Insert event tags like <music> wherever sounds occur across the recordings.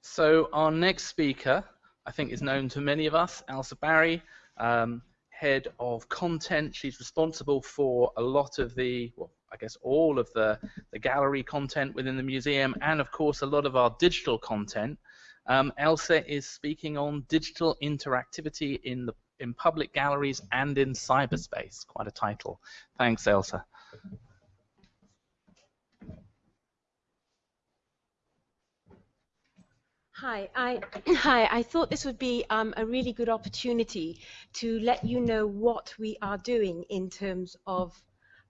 So our next speaker, I think, is known to many of us, Elsa Barry, um, head of content. She's responsible for a lot of the, well, I guess all of the, the gallery content within the museum, and of course a lot of our digital content. Um, Elsa is speaking on digital interactivity in the in public galleries and in cyberspace. Quite a title. Thanks, Elsa. Hi, I, <clears throat> hi. I thought this would be um, a really good opportunity to let you know what we are doing in terms of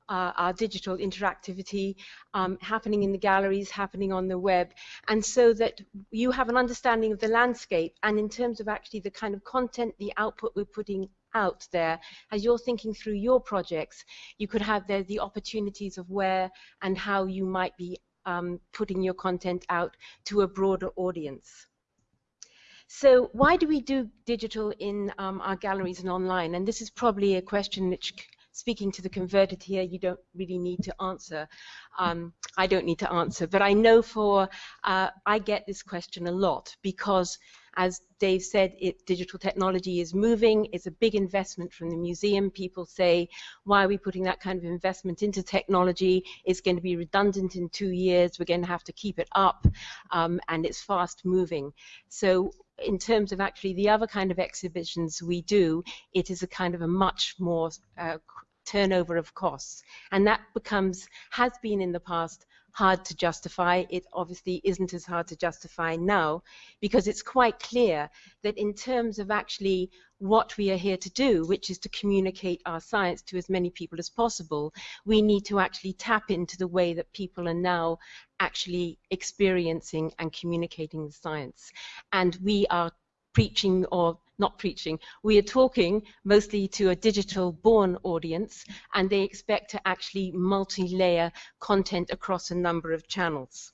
uh, our digital interactivity um, happening in the galleries, happening on the web, and so that you have an understanding of the landscape and in terms of actually the kind of content, the output we're putting out there as you're thinking through your projects you could have there the opportunities of where and how you might be um, putting your content out to a broader audience. So why do we do digital in um, our galleries and online? And this is probably a question which speaking to the converted here, you don't really need to answer. Um, I don't need to answer, but I know for, uh, I get this question a lot because as Dave said, it, digital technology is moving. It's a big investment from the museum. People say, why are we putting that kind of investment into technology? It's going to be redundant in two years. We're going to have to keep it up, um, and it's fast moving. So in terms of actually the other kind of exhibitions we do, it is a kind of a much more uh, turnover of costs. And that becomes, has been in the past, hard to justify. It obviously isn't as hard to justify now because it's quite clear that in terms of actually what we are here to do, which is to communicate our science to as many people as possible, we need to actually tap into the way that people are now actually experiencing and communicating the science. And we are preaching or not preaching, we are talking mostly to a digital born audience and they expect to actually multi-layer content across a number of channels.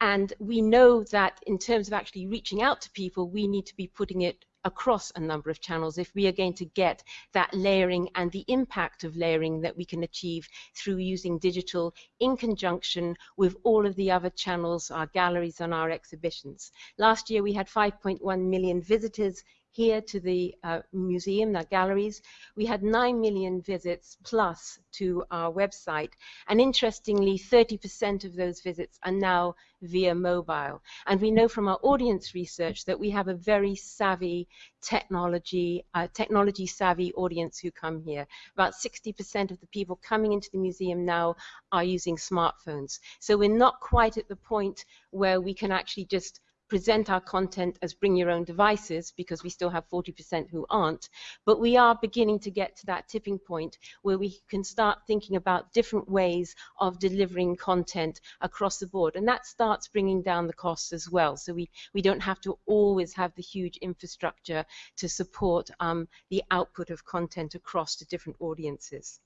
And we know that in terms of actually reaching out to people, we need to be putting it across a number of channels if we are going to get that layering and the impact of layering that we can achieve through using digital in conjunction with all of the other channels, our galleries and our exhibitions. Last year we had 5.1 million visitors here to the uh, museum, the galleries. We had 9 million visits plus to our website. And interestingly, 30% of those visits are now via mobile. And we know from our audience research that we have a very savvy technology, uh, technology savvy audience who come here. About 60% of the people coming into the museum now are using smartphones. So we're not quite at the point where we can actually just present our content as bring your own devices because we still have 40% who aren't, but we are beginning to get to that tipping point where we can start thinking about different ways of delivering content across the board. And that starts bringing down the costs as well. So we, we don't have to always have the huge infrastructure to support um, the output of content across to different audiences.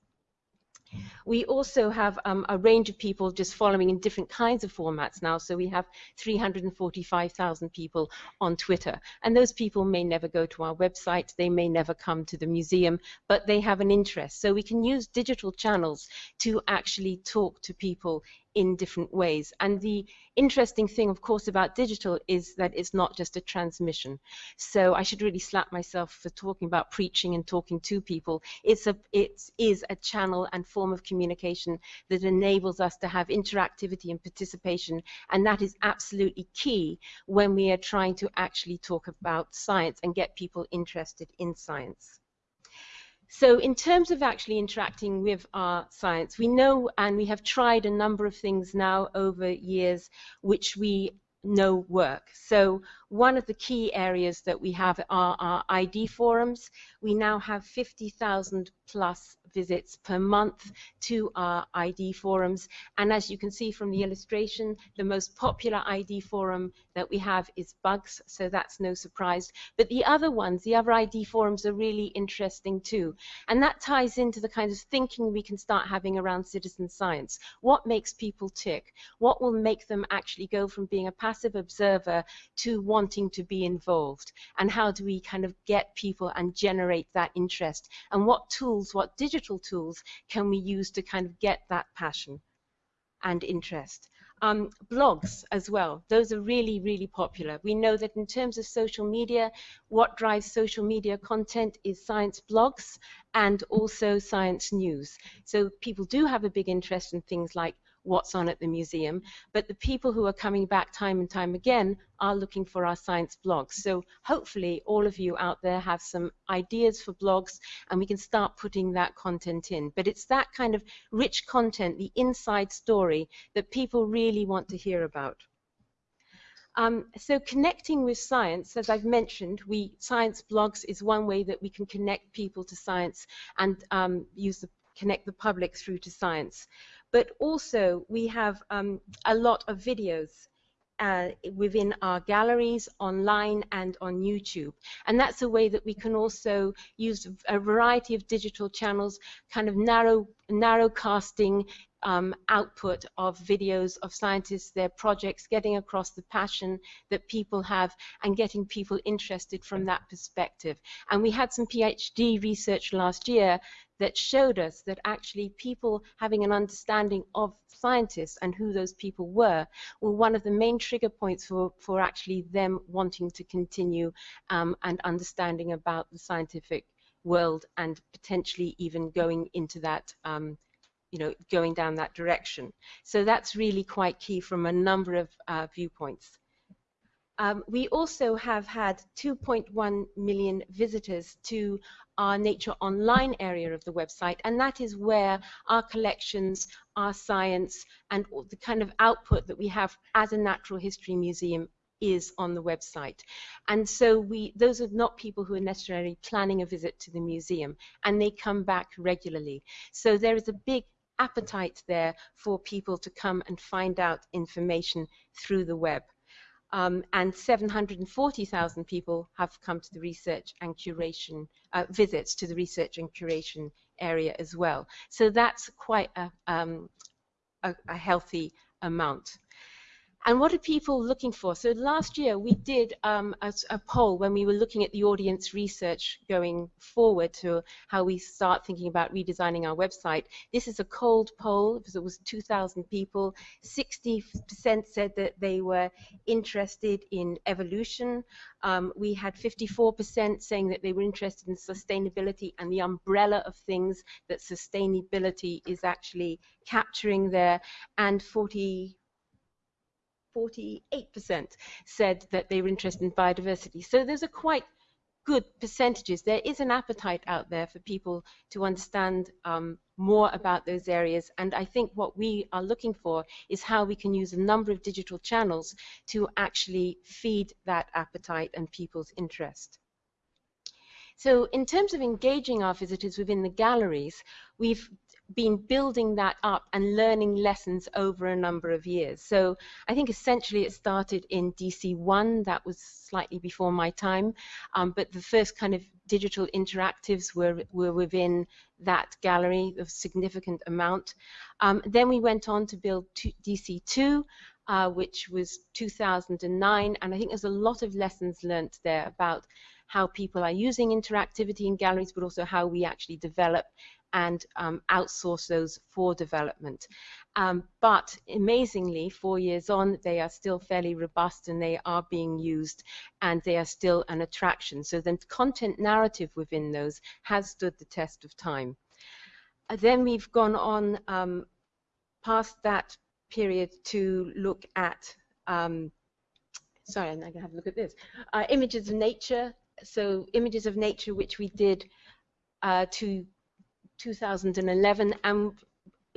We also have um, a range of people just following in different kinds of formats now. So we have 345,000 people on Twitter. And those people may never go to our website, they may never come to the museum, but they have an interest. So we can use digital channels to actually talk to people in different ways. And the interesting thing, of course, about digital is that it's not just a transmission. So I should really slap myself for talking about preaching and talking to people. It's a, it is a channel and form of communication that enables us to have interactivity and participation, and that is absolutely key when we are trying to actually talk about science and get people interested in science. So in terms of actually interacting with our science, we know and we have tried a number of things now over years which we know work. So one of the key areas that we have are our ID forums. We now have 50,000 plus visits per month to our ID forums. And as you can see from the illustration, the most popular ID forum that we have is bugs, so that's no surprise. But the other ones, the other ID forums are really interesting too. And that ties into the kind of thinking we can start having around citizen science. What makes people tick? What will make them actually go from being a passive observer to wanting to be involved? And how do we kind of get people and generate that interest? And what tools, what digital tools can we use to kind of get that passion and interest? Um, blogs as well, those are really, really popular. We know that in terms of social media, what drives social media content is science blogs and also science news. So people do have a big interest in things like what's on at the museum, but the people who are coming back time and time again are looking for our science blogs. So hopefully all of you out there have some ideas for blogs and we can start putting that content in. But it's that kind of rich content, the inside story, that people really want to hear about. Um, so connecting with science, as I've mentioned, we science blogs is one way that we can connect people to science and um, use the, connect the public through to science but also we have um, a lot of videos uh, within our galleries, online and on YouTube. And that's a way that we can also use a variety of digital channels, kind of narrow, narrow casting um, output of videos of scientists, their projects, getting across the passion that people have and getting people interested from that perspective. And we had some PhD research last year that showed us that actually people having an understanding of scientists and who those people were were one of the main trigger points for, for actually them wanting to continue um, and understanding about the scientific world and potentially even going into that um, you know, going down that direction. So that's really quite key from a number of uh, viewpoints. Um, we also have had 2.1 million visitors to our Nature Online area of the website, and that is where our collections, our science, and the kind of output that we have as a natural history museum is on the website. And so we those are not people who are necessarily planning a visit to the museum and they come back regularly. So there is a big appetite there for people to come and find out information through the web. Um, and 740,000 people have come to the research and curation uh, visits to the research and curation area as well. So that's quite a, um, a, a healthy amount. And what are people looking for? So last year we did um, a, a, poll when we were looking at the audience research going forward to how we start thinking about redesigning our website. This is a cold poll because it was 2,000 people. 60% said that they were interested in evolution. Um, we had 54% saying that they were interested in sustainability and the umbrella of things that sustainability is actually capturing there, and 40 48% said that they were interested in biodiversity. So those are quite good percentages. There is an appetite out there for people to understand um, more about those areas. And I think what we are looking for is how we can use a number of digital channels to actually feed that appetite and people's interest. So in terms of engaging our visitors within the galleries, we've been building that up and learning lessons over a number of years. So I think essentially it started in DC1, that was slightly before my time, um, but the first kind of digital interactives were, were within that gallery of significant amount. Um, then we went on to build DC2, uh, which was 2009, and I think there's a lot of lessons learnt there about how people are using interactivity in galleries, but also how we actually develop and um, outsource those for development. Um, but amazingly, four years on, they are still fairly robust and they are being used and they are still an attraction. So the content narrative within those has stood the test of time. Uh, then we've gone on um, past that period to look at, um, sorry, I'm going to have a look at this, uh, images of nature. So images of nature which we did uh, to 2011 and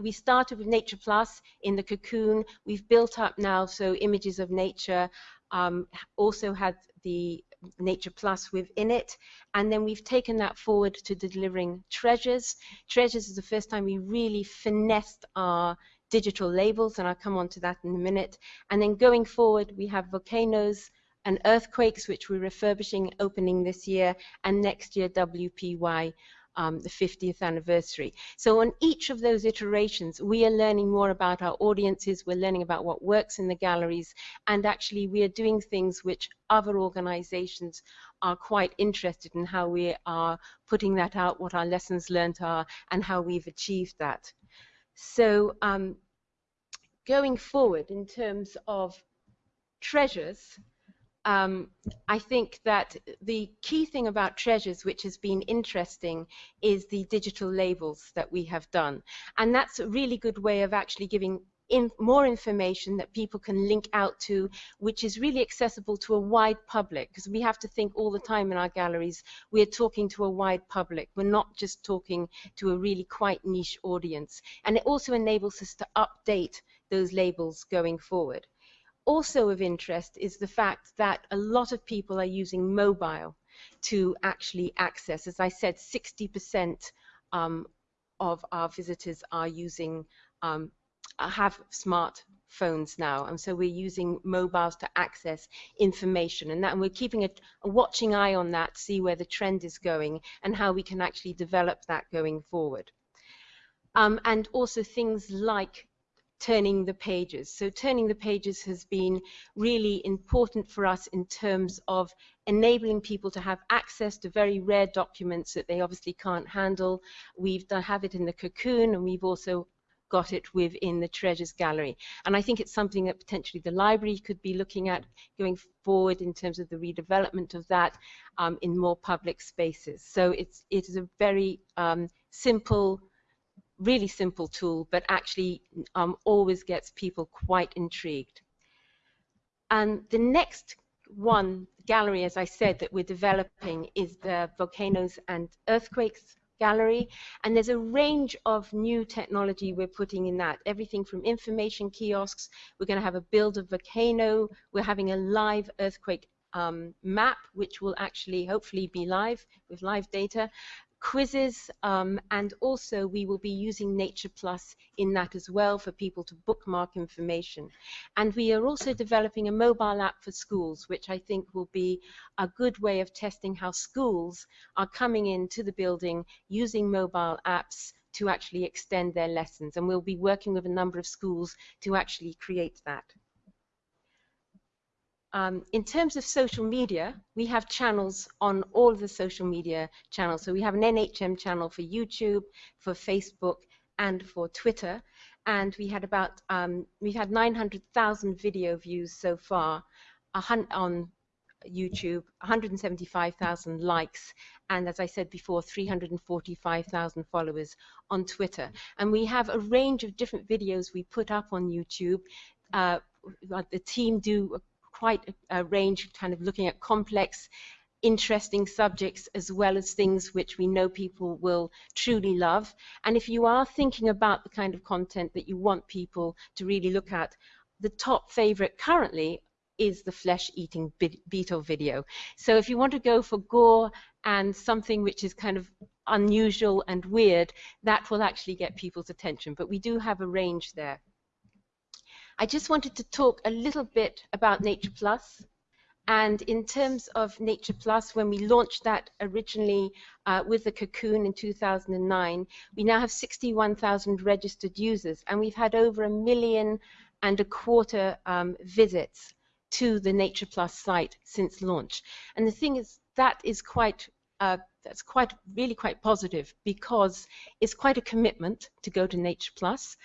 we started with Nature Plus in the cocoon. We've built up now, so images of nature um, also had the Nature Plus within it. And then we've taken that forward to delivering treasures. Treasures is the first time we really finessed our digital labels, and I'll come on to that in a minute. And then going forward, we have volcanoes and earthquakes, which we're refurbishing, opening this year, and next year WPY um, the 50th anniversary. So on each of those iterations, we are learning more about our audiences, we're learning about what works in the galleries, and actually we are doing things which other organizations are quite interested in how we are putting that out, what our lessons learned are, and how we've achieved that. So um, going forward in terms of treasures, um, I think that the key thing about treasures, which has been interesting, is the digital labels that we have done. And that's a really good way of actually giving in more information that people can link out to, which is really accessible to a wide public, because we have to think all the time in our galleries, we're talking to a wide public. We're not just talking to a really quite niche audience. And it also enables us to update those labels going forward. Also of interest is the fact that a lot of people are using mobile to actually access. As I said, 60% um, of our visitors are using um, have smartphones now, and so we're using mobiles to access information, and that and we're keeping a, a watching eye on that, see where the trend is going, and how we can actually develop that going forward. Um, and also things like turning the pages. So turning the pages has been really important for us in terms of enabling people to have access to very rare documents that they obviously can't handle. We've done, have it in the cocoon and we've also got it within the Treasures Gallery. And I think it's something that potentially the library could be looking at going forward in terms of the redevelopment of that um, in more public spaces. So it's, it is a very um, simple, really simple tool, but actually um, always gets people quite intrigued. And the next one gallery, as I said, that we're developing is the Volcanoes and Earthquakes gallery. And there's a range of new technology we're putting in that. Everything from information kiosks, we're going to have a build of volcano, we're having a live earthquake um, map, which will actually hopefully be live with live data quizzes, um, and also we will be using Nature Plus in that as well for people to bookmark information. And we are also developing a mobile app for schools, which I think will be a good way of testing how schools are coming into the building using mobile apps to actually extend their lessons. And we'll be working with a number of schools to actually create that. Um, in terms of social media, we have channels on all of the social media channels. So we have an NHM channel for YouTube, for Facebook, and for Twitter. And we had about um, we had 900,000 video views so far on YouTube, 175,000 likes, and as I said before, 345,000 followers on Twitter. And we have a range of different videos we put up on YouTube. Uh, the team do quite a, a range, kind of looking at complex interesting subjects as well as things which we know people will truly love. And if you are thinking about the kind of content that you want people to really look at, the top favorite currently is the flesh-eating beetle video. So if you want to go for gore and something which is kind of unusual and weird, that will actually get people's attention. But we do have a range there. I just wanted to talk a little bit about Nature Plus. And in terms of Nature Plus, when we launched that originally uh, with the Cocoon in 2009, we now have 61,000 registered users, and we've had over a million and a quarter um, visits to the Nature Plus site since launch. And the thing is, that is quite uh, that's quite really quite positive because it's quite a commitment to go to Nature Plus.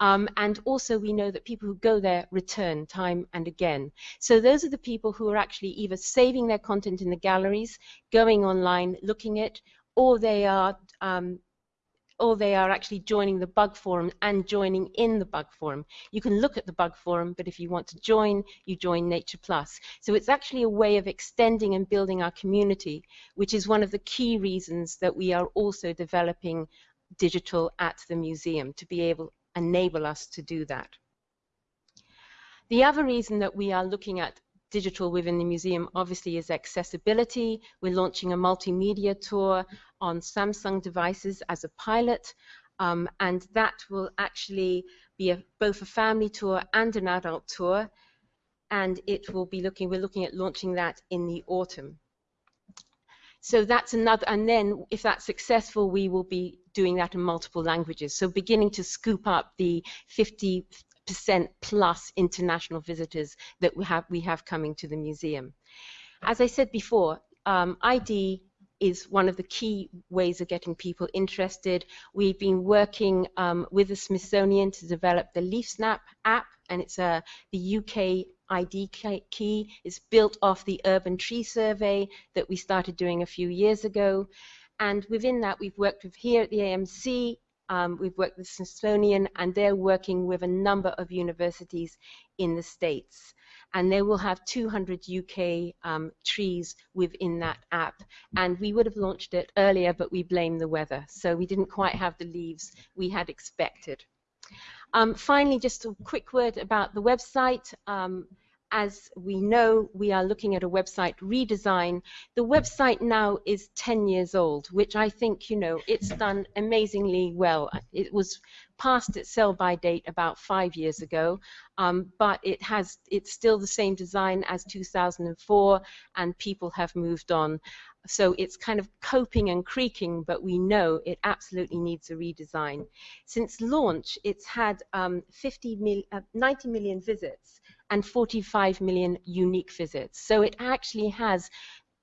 Um, and also we know that people who go there return time and again. So those are the people who are actually either saving their content in the galleries, going online, looking at, or they are um, or they are actually joining the bug forum and joining in the bug forum. You can look at the bug forum, but if you want to join, you join Nature Plus. So it's actually a way of extending and building our community, which is one of the key reasons that we are also developing digital at the museum to be able enable us to do that. The other reason that we are looking at digital within the museum obviously is accessibility. We're launching a multimedia tour on Samsung devices as a pilot um, and that will actually be a, both a family tour and an adult tour and it will be looking, we're looking at launching that in the autumn. So that's another, and then if that's successful, we will be doing that in multiple languages. So beginning to scoop up the 50 percent plus international visitors that we have we have coming to the museum. As I said before, um, ID is one of the key ways of getting people interested. We've been working um, with the Smithsonian to develop the LeafSnap app, and it's a, the UK ID key. It's built off the Urban Tree Survey that we started doing a few years ago. And within that, we've worked with here at the AMC, um, we've worked with Smithsonian, and they're working with a number of universities in the States. And they will have 200 UK um, trees within that app. And we would have launched it earlier, but we blame the weather. So we didn't quite have the leaves we had expected. Um, finally, just a quick word about the website. Um, as we know, we are looking at a website redesign. The website now is 10 years old, which I think, you know, it's done amazingly well. It was past its sell-by date about five years ago, um, but it has it's still the same design as 2004, and people have moved on. So it's kind of coping and creaking, but we know it absolutely needs a redesign. Since launch, it's had um, 50 mil, uh, 90 million visits and 45 million unique visits. So it actually has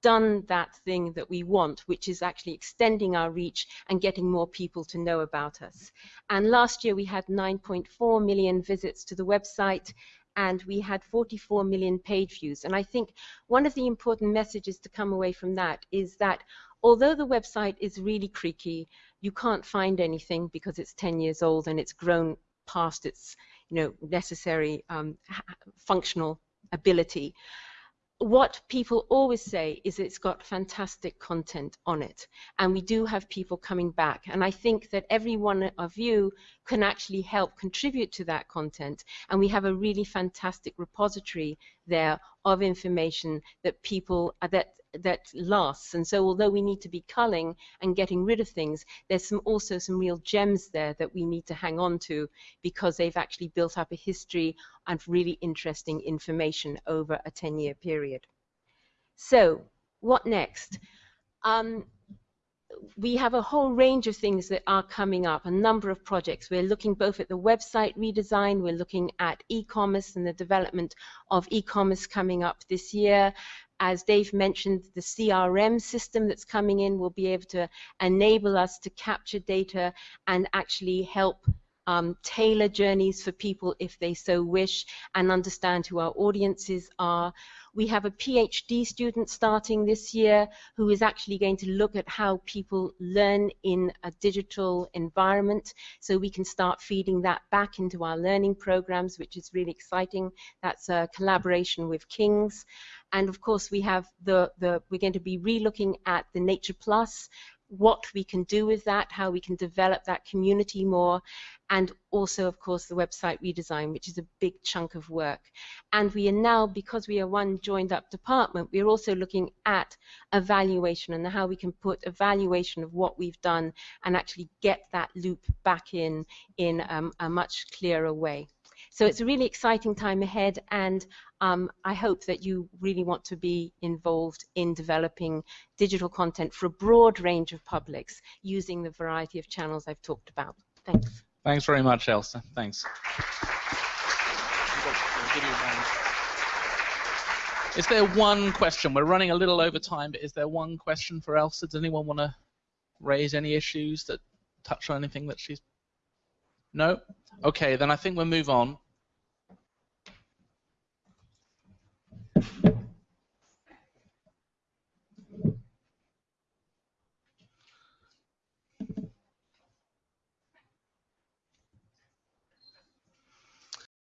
done that thing that we want, which is actually extending our reach and getting more people to know about us. And last year we had 9.4 million visits to the website and we had 44 million page views. And I think one of the important messages to come away from that is that although the website is really creaky, you can't find anything because it's 10 years old and it's grown past its you know, necessary um, functional ability. What people always say is it's got fantastic content on it, and we do have people coming back. And I think that every one of you can actually help contribute to that content, and we have a really fantastic repository there of information that people uh, that that lasts. And so although we need to be culling and getting rid of things, there's some also some real gems there that we need to hang on to because they've actually built up a history and really interesting information over a 10-year period. So what next? Um, we have a whole range of things that are coming up, a number of projects. We're looking both at the website redesign, we're looking at e-commerce and the development of e-commerce coming up this year, as Dave mentioned, the CRM system that's coming in will be able to enable us to capture data and actually help um, tailor journeys for people if they so wish and understand who our audiences are. We have a PhD student starting this year who is actually going to look at how people learn in a digital environment so we can start feeding that back into our learning programs, which is really exciting. That's a collaboration with King's. And of course, we have the, the we're going to be relooking at the Nature Plus what we can do with that, how we can develop that community more, and also, of course, the website redesign, which is a big chunk of work. And we are now, because we are one joined up department, we are also looking at evaluation and how we can put evaluation of what we've done and actually get that loop back in in um, a much clearer way. So it's a really exciting time ahead, and um, I hope that you really want to be involved in developing digital content for a broad range of publics using the variety of channels I've talked about. Thanks. Thanks very much, Elsa. Thanks. Is there one question? We're running a little over time, but is there one question for Elsa? Does anyone want to raise any issues that touch on anything that she's no? Okay, then I think we'll move on.